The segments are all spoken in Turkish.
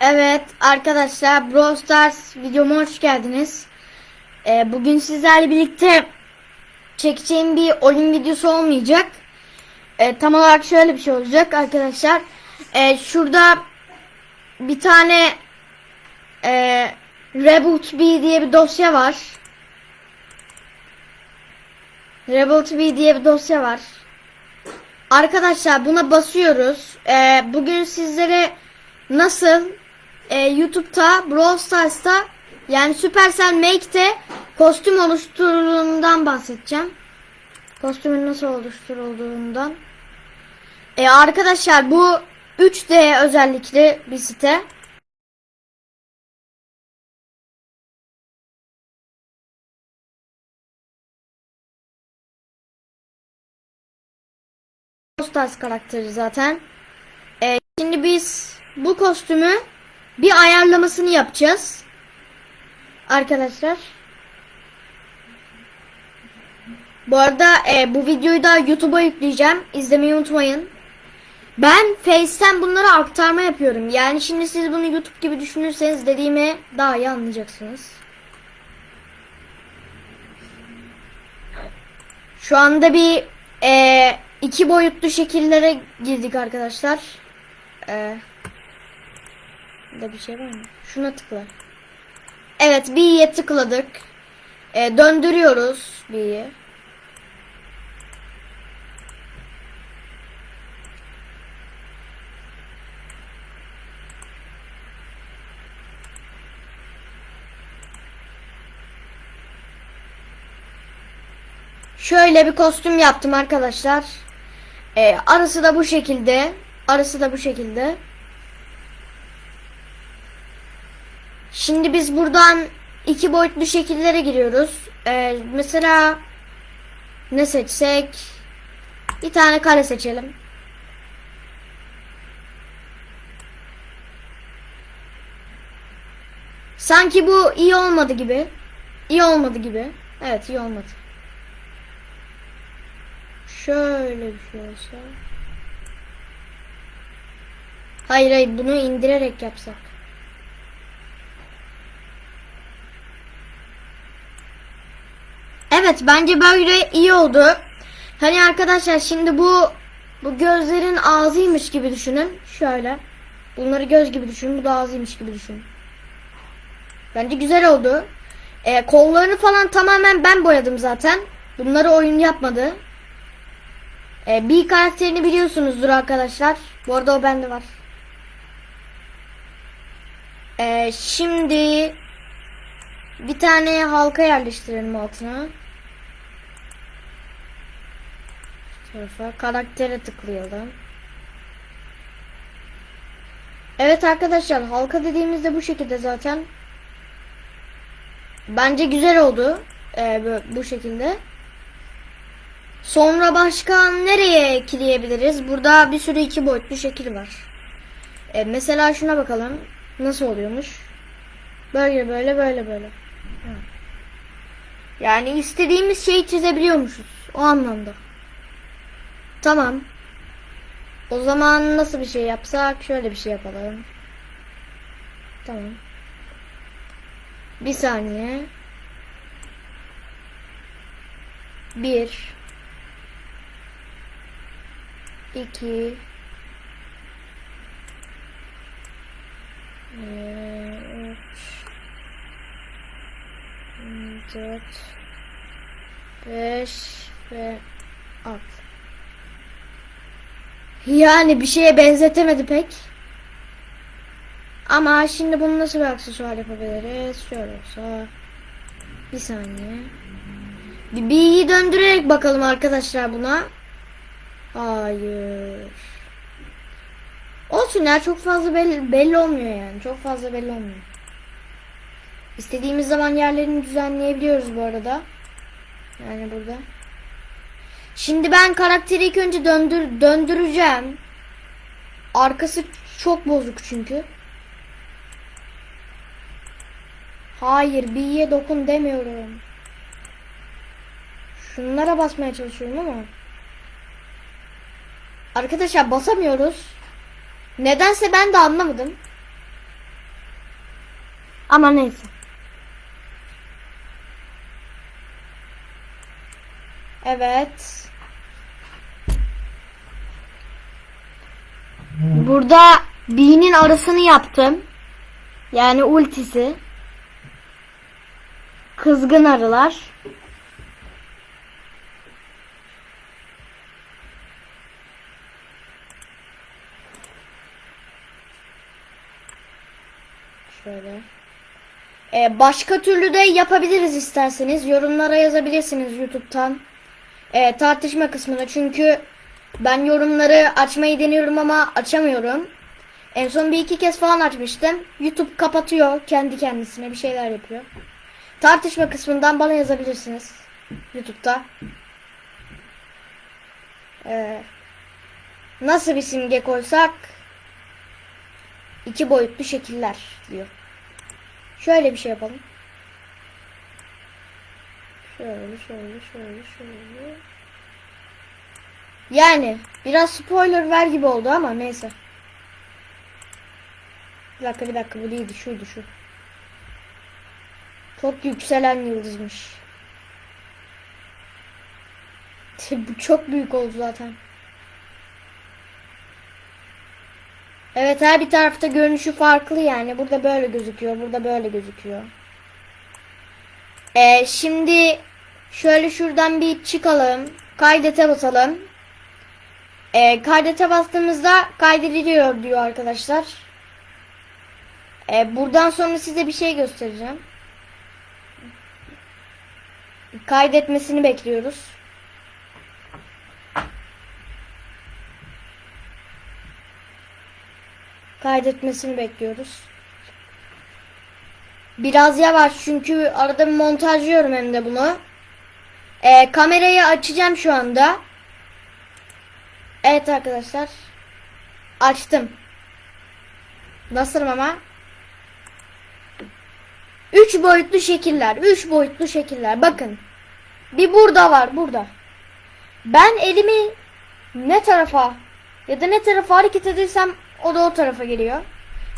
Evet arkadaşlar Brawl Stars videoma hoş geldiniz. Ee, bugün sizlerle birlikte çekeceğim bir oyun videosu olmayacak. Ee, tam olarak şöyle bir şey olacak arkadaşlar. Ee, şurada bir tane e, Reboot B diye bir dosya var. Reboot B diye bir dosya var. Arkadaşlar buna basıyoruz. Ee, bugün sizlere nasıl e, YouTube'da Brawl Stars'ta yani Supercell Make'te kostüm oluşturulduğundan bahsedeceğim. Kostümün nasıl oluşturulduğundan. E, arkadaşlar bu 3D özellikli bir site. Brawl Stars karakteri zaten. E, şimdi biz bu kostümü bir ayarlamasını yapacağız. Arkadaşlar. Bu arada e, bu videoyu da YouTube'a yükleyeceğim. İzlemeyi unutmayın. Ben Face'ten bunları aktarma yapıyorum. Yani şimdi siz bunu YouTube gibi düşünürseniz dediğimi daha iyi anlayacaksınız. Şu anda bir e, iki boyutlu şekillere girdik arkadaşlar. E, Burada bir şey var mı? Şuna tıkla. Evet B'ye tıkladık. E, döndürüyoruz B'yi. Şöyle bir kostüm yaptım arkadaşlar. E, arası da bu şekilde. Arası da bu şekilde. Şimdi biz buradan iki boyutlu şekillere giriyoruz. Ee, mesela ne seçsek? Bir tane kare seçelim. Sanki bu iyi olmadı gibi. İyi olmadı gibi. Evet iyi olmadı. Şöyle bir şey olsa. Hayır hayır bunu indirerek yapsak. Evet bence böyle iyi oldu. Hani arkadaşlar şimdi bu bu gözlerin ağzıymış gibi düşünün. Şöyle. Bunları göz gibi düşünün. Bu da ağzıymış gibi düşünün. Bence güzel oldu. Ee, kollarını falan tamamen ben boyadım zaten. Bunları oyun yapmadı. Ee, bir karakterini biliyorsunuzdur arkadaşlar. Bu arada o bende var. Ee, şimdi bir tane halka yerleştirelim altına. Tarafa karaktere tıklayalım. Evet arkadaşlar halka dediğimizde bu şekilde zaten. Bence güzel oldu. Ee, bu şekilde. Sonra başka nereye ekleyebiliriz? Burada bir sürü iki boyutlu şekil var. Ee, mesela şuna bakalım. Nasıl oluyormuş? Böyle böyle böyle böyle. Yani istediğimiz şeyi çizebiliyormuşuz. O anlamda. Tamam. O zaman nasıl bir şey yapsak? Şöyle bir şey yapalım. Tamam. Bir saniye. Bir. İki. Üç. Dört. Beş. Ve altı. Yani bir şeye benzetemedi pek. Ama şimdi bunu nasıl bir aksesuar yapabiliriz? Şöyle olsa. Bir saniye. Bir B'yi döndürerek bakalım arkadaşlar buna. Hayır. Olsun ya çok fazla belli, belli olmuyor yani. Çok fazla belli olmuyor. İstediğimiz zaman yerlerini düzenleyebiliyoruz bu arada. Yani burada. Şimdi ben karakteri ilk önce döndür döndüreceğim. Arkası çok bozuk çünkü. Hayır B'ye dokun demiyorum. Şunlara basmaya çalışıyorum ama. Arkadaşlar basamıyoruz. Nedense ben de anlamadım. Ama neyse. Evet. Burada B'nin arasını yaptım. Yani ultisi. Kızgın arılar. Şöyle. Ee, başka türlü de yapabiliriz isterseniz. Yorumlara yazabilirsiniz YouTube'dan. Ee, tartışma kısmına. Çünkü ben yorumları açmayı deniyorum ama açamıyorum. En son bir iki kez falan açmıştım. YouTube kapatıyor kendi kendisine bir şeyler yapıyor. Tartışma kısmından bana yazabilirsiniz. YouTube'da. Ee, nasıl bir simge koysak? iki boyutlu şekiller diyor. Şöyle bir şey yapalım. Şöyle şöyle şöyle şöyle. Yani biraz spoiler ver gibi oldu ama neyse. Bir dakika bir dakika bu değildi şuydu şu. Çok yükselen yıldızmış. bu çok büyük oldu zaten. Evet her bir tarafta görünüşü farklı yani. Burada böyle gözüküyor. Burada böyle gözüküyor. Ee, şimdi şöyle şuradan bir çıkalım. Kaydete basalım. Ee, kaydete bastığımızda kaydediliyor diyor arkadaşlar. Ee, buradan sonra size bir şey göstereceğim. Kaydetmesini bekliyoruz. kaydetmesini bekliyoruz. Biraz yavaş çünkü arada montajlıyorum hem de bunu. Ee, kamerayı açacağım şu anda. Evet arkadaşlar. Açtım. Nasılım ama? 3 boyutlu şekiller. 3 boyutlu şekiller. Bakın. Bir burada var. Burada. Ben elimi ne tarafa ya da ne tarafa hareket edersem o da o tarafa geliyor.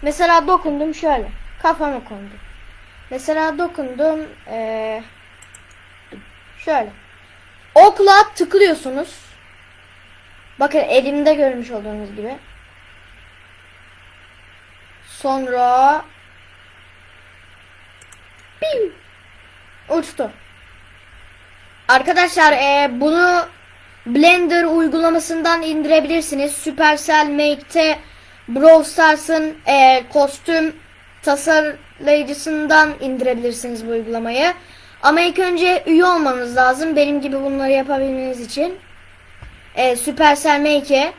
Mesela dokundum şöyle. Kafama kondu. Mesela dokundum ee, şöyle. Okla tıklıyorsunuz. Bakın elimde görmüş olduğunuz gibi. Sonra Bim! uçtu. Arkadaşlar e, bunu Blender uygulamasından indirebilirsiniz. Supercell Make'te Brawl Stars'ın e, kostüm tasarlayıcısından indirebilirsiniz bu uygulamayı. Ama ilk önce üye olmanız lazım. Benim gibi bunları yapabilmeniz için. E, Supercell Make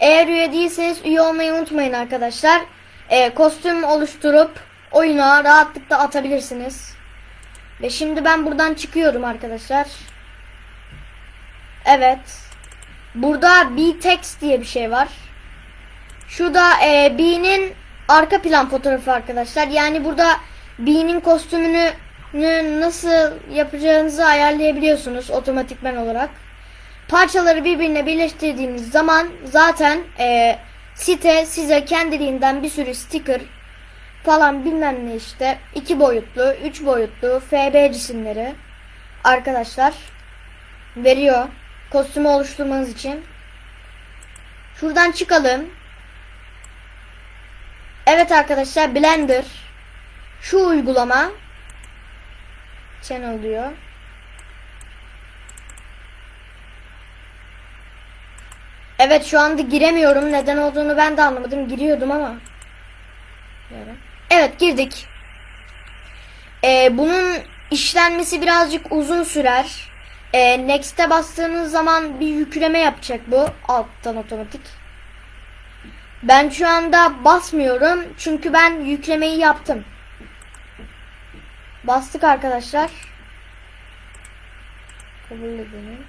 Eğer üye değilseniz üye olmayı unutmayın arkadaşlar. E, kostüm oluşturup oyuna rahatlıkla atabilirsiniz. Ve şimdi ben buradan çıkıyorum arkadaşlar. Evet. Burada B-Text diye bir şey var. Şu da e, B'nin arka plan fotoğrafı arkadaşlar. Yani burada B'nin kostümünü nasıl yapacağınızı ayarlayabiliyorsunuz otomatikman olarak. Parçaları birbirine birleştirdiğiniz zaman zaten e, site size kendiliğinden bir sürü sticker falan bilmem ne işte iki boyutlu, üç boyutlu FB cisimleri arkadaşlar veriyor kostümü oluşturmanız için. Şuradan çıkalım. Evet arkadaşlar Blender şu uygulama channel diyor. Evet şu anda giremiyorum. Neden olduğunu ben de anlamadım. Giriyordum ama. Evet girdik. Ee, bunun işlenmesi birazcık uzun sürer. Ee, Next'e bastığınız zaman bir yükleme yapacak bu. Alttan otomatik. Ben şu anda basmıyorum. Çünkü ben yüklemeyi yaptım. Bastık arkadaşlar. Kabul edelim.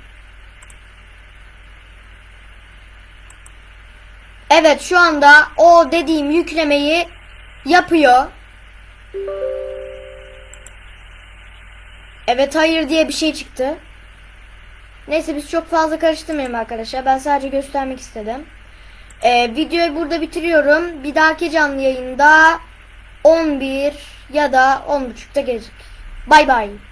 Evet şu anda o dediğim yüklemeyi yapıyor. Evet hayır diye bir şey çıktı. Neyse biz çok fazla karıştırmayalım arkadaşlar. Ben sadece göstermek istedim. Ee, videoyu burada bitiriyorum. Bir dahaki canlı yayında 11 ya da 10.30'da gelecek. Bay bay.